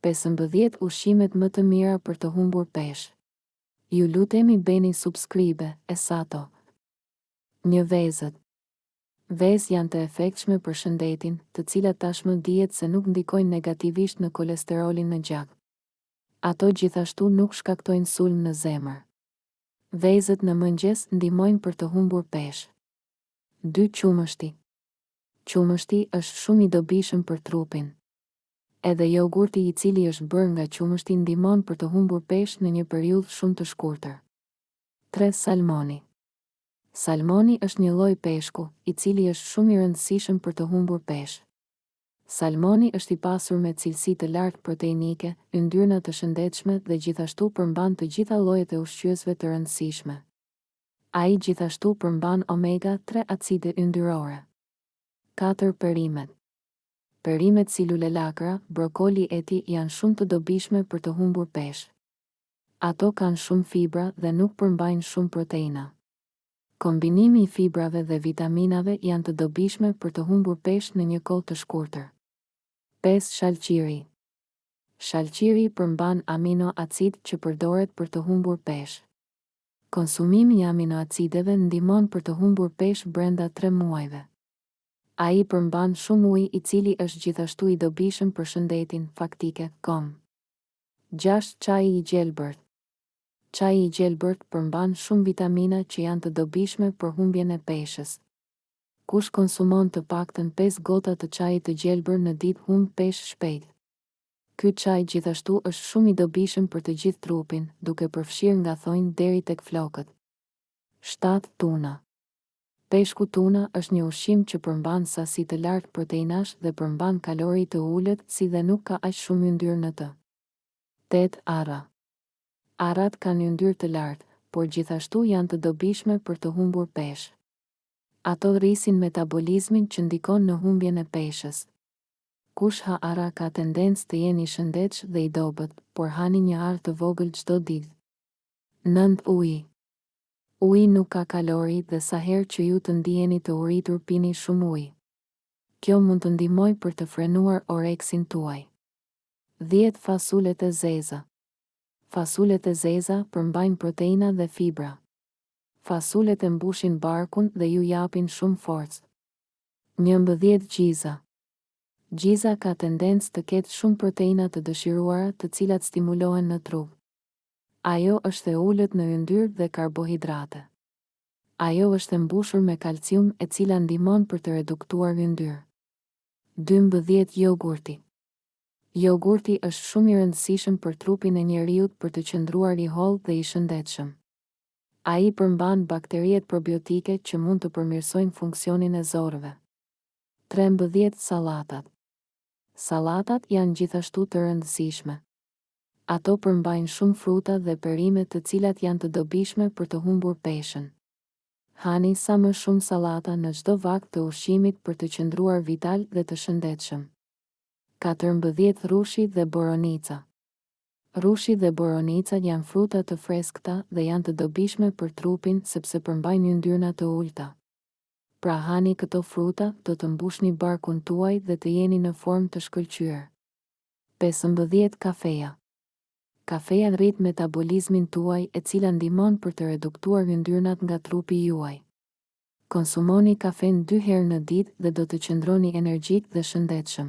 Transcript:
Pesëmbëdhjetë ushqimet më të mira për të humbur peshë Ju lutemi bëni subscribe Esato Një vezët Vezë janë të efektshme për shëndetin, të cilat tashmë dihet se nuk ndikojnë negativisht në kolesterolin në gjak. Ato gjithashtu nuk shkaktojnë sulm në zemër. Vezët në mëngjes ndihmojnë për të humbur peshë. Dy qumështi Qumështi është shumë i dobishëm për trupin. Edhe jogurti i cili është bërë nga qumështi ndihmon për të humbur peshë në një periudhë shumë të shkurtër. Tre, Salmoni Salmoni është një lloj peshku, i cili është shumë i rëndësishëm për të humbur peshë. Salmoni është i pasur me cilësi të lartë proteinike, yndyrna të shëndetshme dhe gjithashtu përmban të gjitha llojet e ushqyesve të rëndësishme. Ai gjithashtu përmban omega tre acide yndyrore. Katër, Perimet Perimet si lulelakra, brokoli etj janë shumë të dobishme për të humbur peshë. Ato kanë shumë fibra dhe nuk përmbajnë shumë proteina. Kombinimi i fibrave dhe vitaminave janë të dobishme për të humbur peshë në një kohë të shkurtër. Pesë shalqiri Shalqiri përmban aminoacid që përdoret për të humbur peshë. Konsumimi i aminoacideve ndihmon për të humbur peshë brenda tre muajve. Ai përmban shumë ujë i cili është gjithashtu i dobishëm për shëndetin, Faktike. Com. Gjashtë Çaji i gjelbërt Çaji i gjelbërt përmban shumë vitamina që janë të dobishme për humbjen e peshës. Kush konsumon të paktën pesë gota të çajit të gjelbërt në ditë humb peshë shpejt. Ky çaj gjithashtu është shumë i dobishëm për të gjithë trupin, duke përfshirë nga thonjtë deri tek flokët. Shtatë Tuna Peshku tuna është një ushqim që përmban sasi të lartë proteinash dhe përmban kalori të ulët si dhe nuk ka aq shumë yndyrë në të. Tetë arra. Arrat kanë yndyrë të lartë, por gjithashtu janë të dobishme për të humbur peshë. Ato rrisin metabolizmin që ndikon në humbjen e peshës. Kush ha arra ka tendencë të jenë i shëndetsh dhe i dobët, por hani një arrë të vogël çdo ditë. Nëntë ujë. Uji nuk ka kalori dhe sa herë që ju të ndiheni të uritur pini shumë ujë. Kjo mund të ndihmojë për të frenuar oreksin tuaj. Dhjetë fasulet e zeza. Fasulet e zeza përmbajnë proteina dhe fibra. Fasulet e mbushin barkun dhe ju japin shumë forcë. Njëmbëdhjetë gjiza. Gjiza ka tendencë të ketë shumë proteina të dëshiruara të cilat stimulohen në trup. Ajo është e ulët në yndyrë dhe karbohidrate. Ajo është e mbushur me kalcium e cila ndihmon për të reduktuar yndyrë. Dymbëdhjetë jogurti Jogurti është shumë i rëndësishëm për trupin e njeriut për të qëndruar i hollë dhe i shëndetshëm. Ai përmban bakteriet probiotike që mund të përmirësojnë funksionin e zorrëve. Trembëdhjetë sallatat Sallatat janë gjithashtu të rëndësishme. Ato përmbajnë shumë fruta dhe perime të cilat janë të dobishme për të humbur peshën. Hani sa më shumë sallata në çdo vakt të ushqimit për të qëndruar vital dhe të shëndetshëm. Katërmbëdhjetë rrushi dhe boronica. Rrushi dhe boronica janë fruta të freskëta dhe janë të dobishme për trupin sepse përmbajnë yndyrna të ulëta. Pra hani këto fruta do të mbushni barkun tuaj dhe të jeni në formë të shkëlqyer. Pesëmbëdhjetë Kafeja Kafeja rrit metabolizmin tuaj e cila ndihmon për të reduktuar yndyrnat nga trupi juaj. Konsumoni kafenë dy herë në ditë dhe do të qëndroni energjik dhe shëndetshëm.